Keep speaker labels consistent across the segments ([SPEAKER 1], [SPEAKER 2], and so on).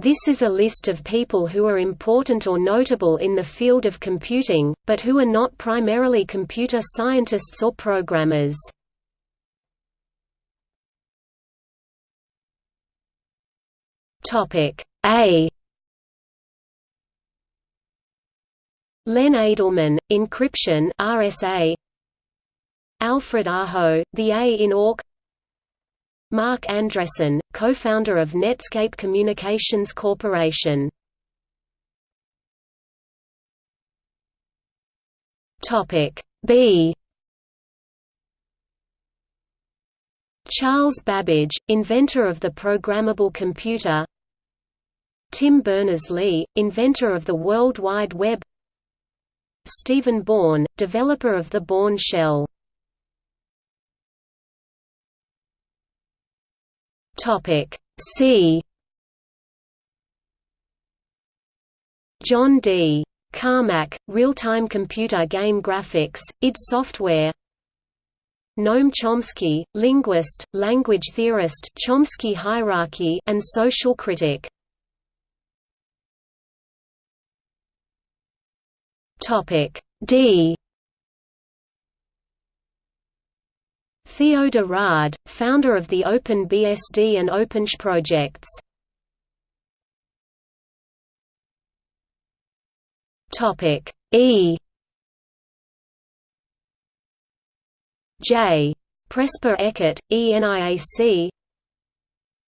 [SPEAKER 1] This is a list of people who are important or notable in the field of computing, but who are not primarily computer scientists or programmers. A Len Adleman, Encryption RSA Alfred Aho, The A in Awk Marc Andreessen, co-founder of Netscape Communications Corporation. Topic B. Charles Babbage, inventor of the programmable computer. Tim Berners-Lee, inventor of the World Wide Web. Stephen Bourne, developer of the Bourne shell C. John D. Carmack, real-time computer game graphics, id Software. Noam Chomsky, linguist, language theorist Chomsky hierarchy and social critic. Topic D Theo de Raadt, founder of the OpenBSD and OpenSSH projects. Topic. E. J. Presper Eckert, ENIAC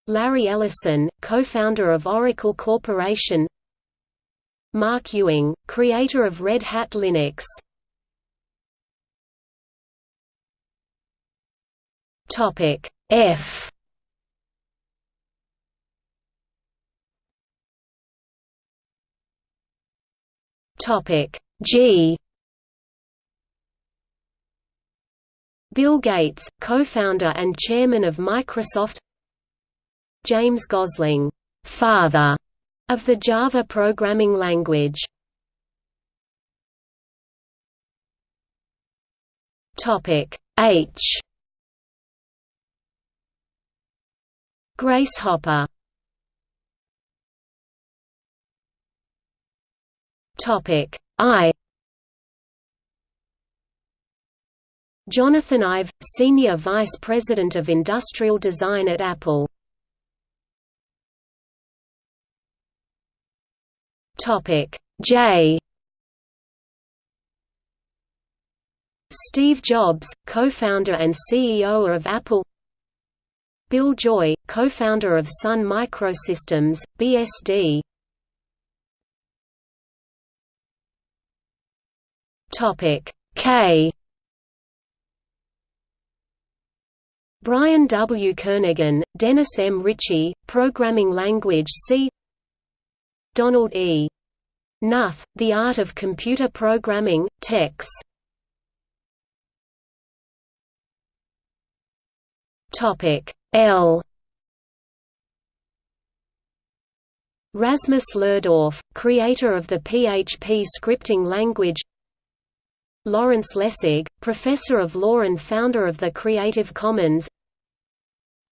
[SPEAKER 1] Larry Ellison, co-founder of Oracle Corporation. Marc Ewing, creator of Red Hat Linux Topic. F. Topic. G. Bill Gates, co-founder and chairman of Microsoft. James Gosling, father of the Java programming language. Topic. H Grace Hopper Topic. I. Jonathan Ive, Senior Vice President of Industrial Design at Apple. Topic. J. Steve Jobs, co-founder and CEO of Apple Bill Joy, co-founder of Sun Microsystems, BSD K Brian W. Kernighan, Dennis M. Ritchie, Programming Language C Donald E. Knuth, The Art of Computer Programming, Tex. L. Rasmus Lerdorf, creator of the PHP scripting language. Lawrence Lessig, professor of law and founder of the Creative Commons.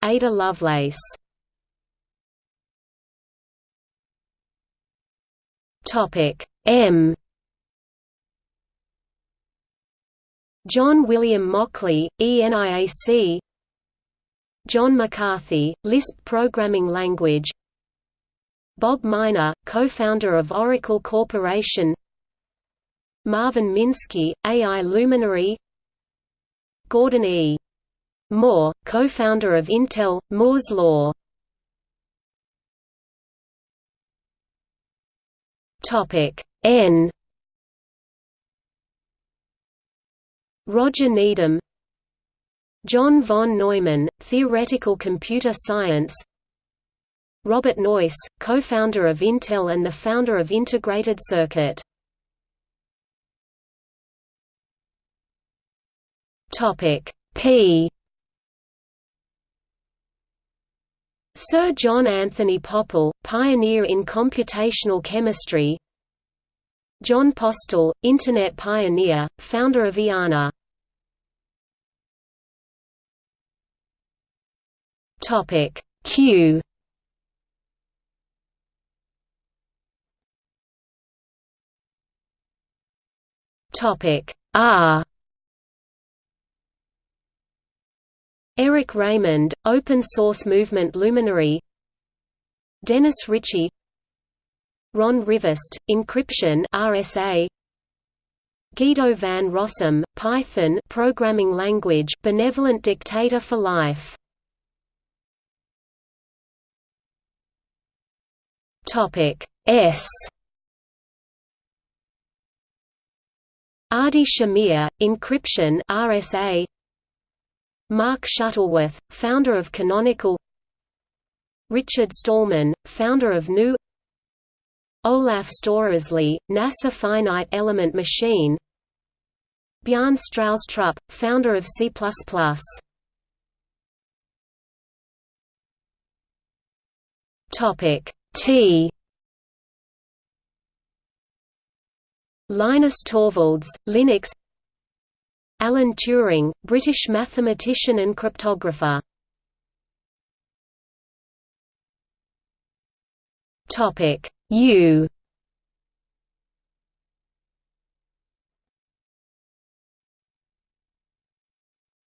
[SPEAKER 1] Ada Lovelace. M. John William Mauchly, ENIAC John McCarthy, Lisp programming language. Bob Miner, co-founder of Oracle Corporation. Marvin Minsky, AI luminary. Gordon E. Moore, co-founder of Intel, Moore's Law. N. Roger Needham John von Neumann, Theoretical Computer Science. Robert Noyce, co-founder of Intel and the founder of Integrated Circuit. P. Sir John Anthony Pople, pioneer in computational chemistry. Jon Postel, Internet pioneer, founder of IANA Topic. Q. Topic. R. Eric Raymond, open source movement luminary. Dennis Ritchie. Ron Rivest, encryption RSA Guido van Rossum, Python programming language, benevolent dictator for life. Topic S. Adi Shamir, encryption RSA Mark Shuttleworth, founder of Canonical. Richard Stallman, founder of GNU Olaf Storaasli, NASA Finite Element Machine. Bjarne Stroustrup, founder of C++. Topic T. Linus Torvalds, Linux. Alan Turing, British mathematician and cryptographer. Topic U.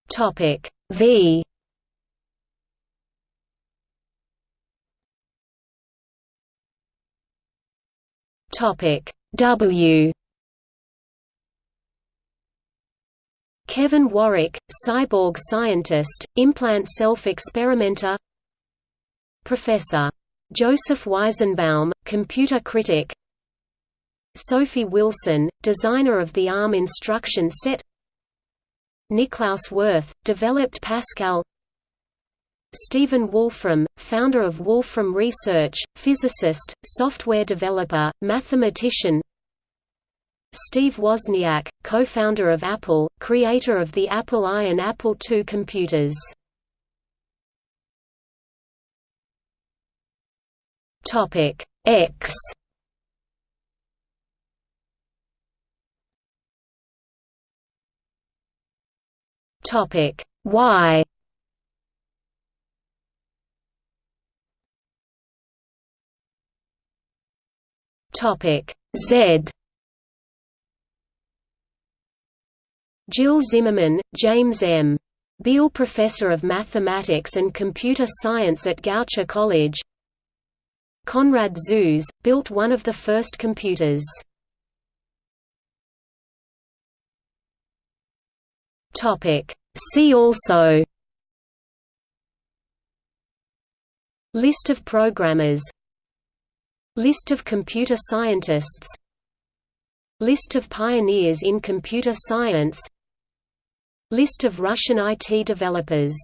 [SPEAKER 1] Topic V Topic. W. Kevin Warwick, cyborg scientist, implant self-experimenter. Professor. Joseph Weizenbaum, computer critic. Sophie Wilson, designer of the ARM instruction set. Niklaus Wirth, developed Pascal Stephen Wolfram, founder of Wolfram Research, physicist, software developer, mathematician. Steve Wozniak, co-founder of Apple, creator of the Apple I and Apple II computers. Topic X. Topic Y Topic Z Jill Zimmerman, James M. Beal Professor of Mathematics and Computer Science at Goucher College Konrad Zuse, built one of the first computers. See also List of programmers List of computer scientists. List of pioneers in computer science. List of Russian IT developers